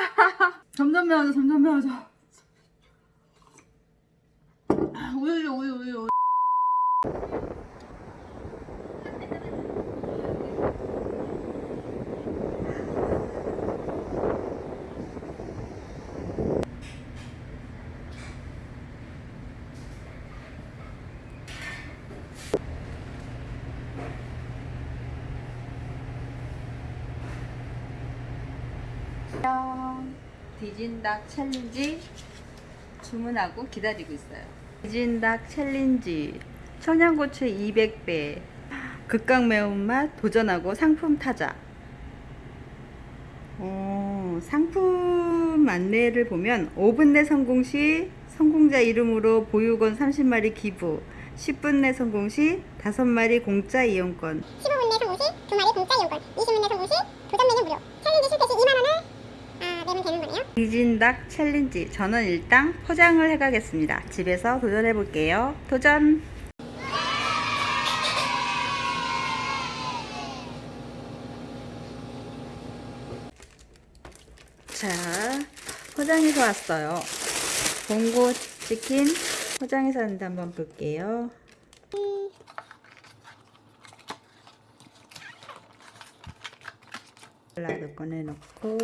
점점 매워져 점점 매워져. 우유 우유 우유 우유 디진닭 챌린지 주문하고 기다리고 있어요. 디진닭 챌린지 청양고추 200배 극강 매운맛 도전하고 상품 타자. 어, 상품 안내를 보면 5분 내 성공 시 성공자 이름으로 보육원 30마리 기부 10분 내 성공 시 5마리 공짜 이용권 15분 내 성공 시 2마리 공짜 이용권 20분 내 성공 시 도전 메뉴 무료 챌린지 실패 시 2만원을 되는 거네요. 디진닭 챌린지 저는 일단 포장을 해가겠습니다. 집에서 도전해 볼게요. 도전! 자 포장해서 왔어요. 봉고 치킨 포장해서 왔는데 한번 볼게요. 콜라도 꺼내놓고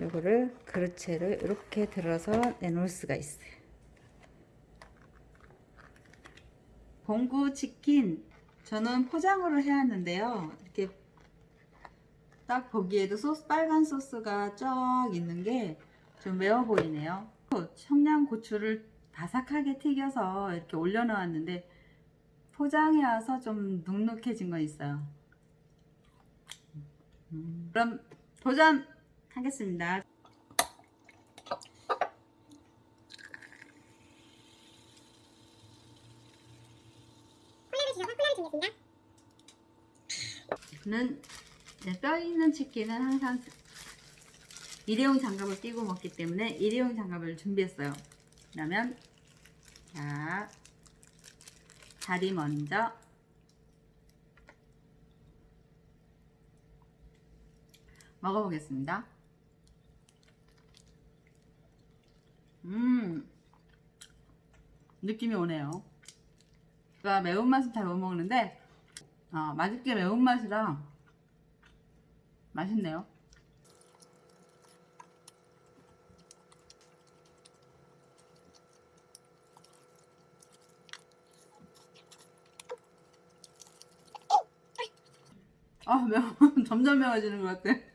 요거를 그릇채를 이렇게 들어서 내놓을 수가 있어요. 봉구 치킨 저는 포장으로 해왔는데요. 이렇게 딱 보기에도 소스 빨간 소스가 쫙 있는 게 좀 매워 보이네요. 청양고추를 바삭하게 튀겨서 이렇게 올려놓았는데 포장해 와서 좀 눅눅해진 건 있어요. 음, 그럼 도전 하겠습니다. 콜라를 주셔서 콜라를 준비했습니다 저는 네, 뼈 있는 치킨은 항상 일회용 장갑을 끼고 먹기 때문에 일회용 장갑을 준비했어요. 그러면 자 다리 먼저 먹어보겠습니다. 음 느낌이 오네요. 제가 매운맛은 잘 못 먹는데 아, 맛있게 매운맛이라 맛있네요. 아, 매워. 점점 매워지는 것 같아.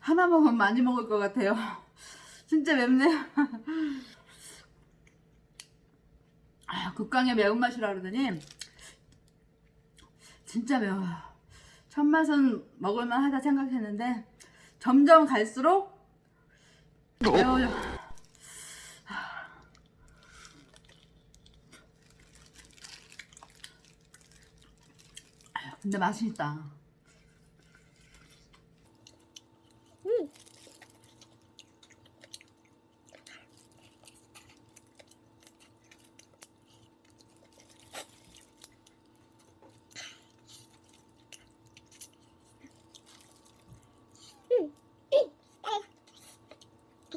하나 먹으면 많이 먹을 것 같아요. 진짜 맵네요. 아, 극강의 매운맛이라 그러더니 진짜 매워요. 첫 맛은 먹을만 하다 생각했는데 점점 갈수록 매워요. 아유, 근데 맛있다.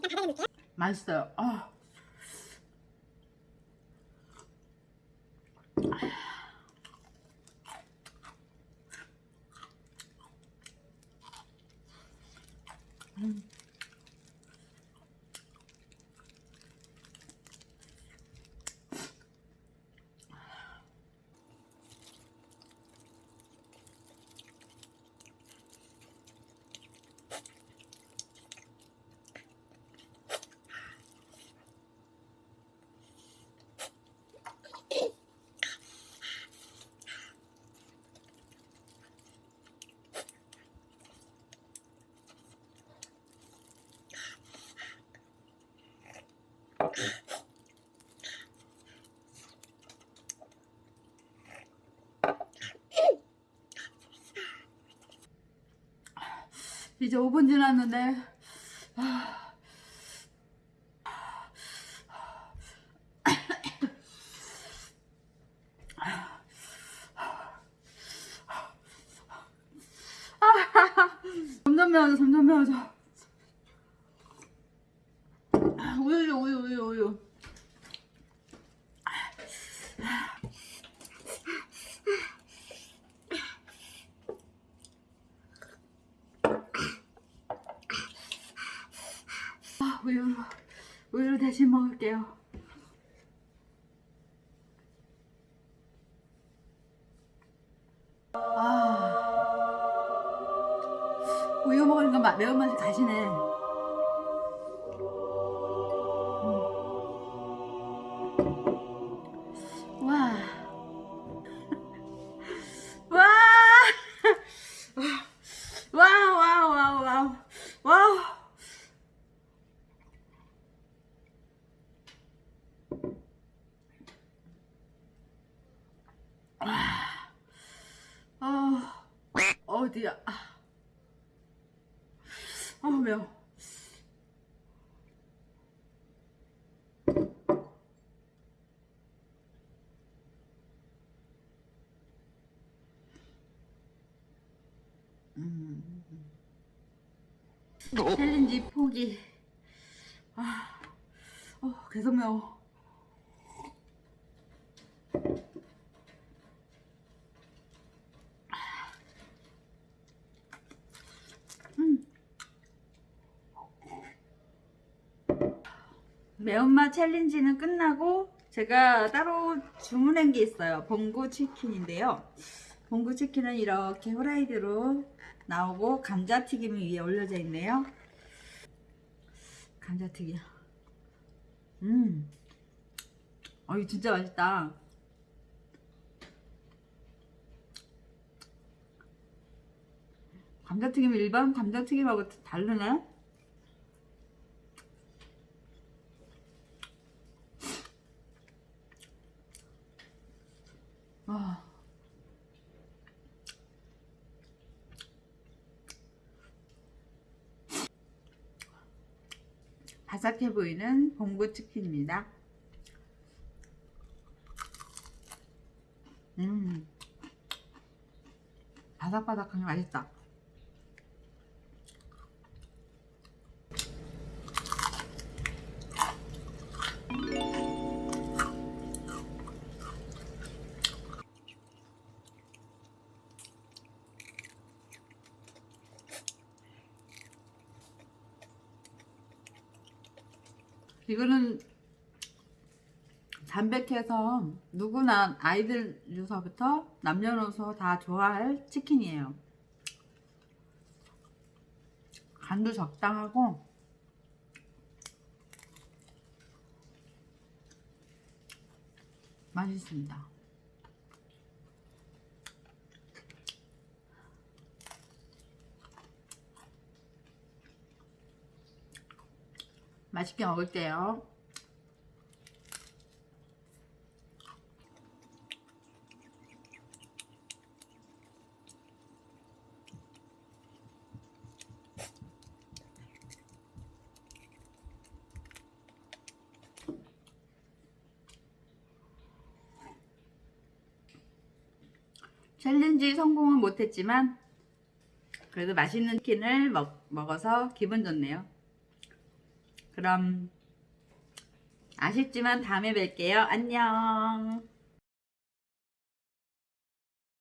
일단 받아볼게요 맛있어요. 아. 음. 이제 5분 지났는데 점점 매워져 점점 매워져 우유 우유 우유 우유 아, 우유 우유를 대신 먹을게요. 아 우유 먹으니까 마- 매운맛이 가시네 아 매워. 챌린지 포기. 아, 어, 계속 매워. 음. 매운맛 챌린지는 끝나고 제가 따로 주문한 게 있어요. 봉구 치킨인데요. 봉구 치킨은 이렇게 후라이드로 나오고 감자튀김이 위에 올려져 있네요. 감자튀김. 음. 어, 이거 진짜 맛있다. 감자튀김 일반 감자튀김하고 다르네? 아. 바삭해 보이는 봉구 치킨입니다. 음, 바삭바삭한 게 맛있다. 이거는 담백해서 누구나 아이들 유서부터 남녀노소 다 좋아할 치킨이에요. 간도 적당하고 맛있습니다. 맛있게 먹을게요. 챌린지 성공은 못했지만 그래도 맛있는 치킨을 먹, 먹어서 기분 좋네요. 그럼 아쉽지만 다음에 뵐게요. 안녕.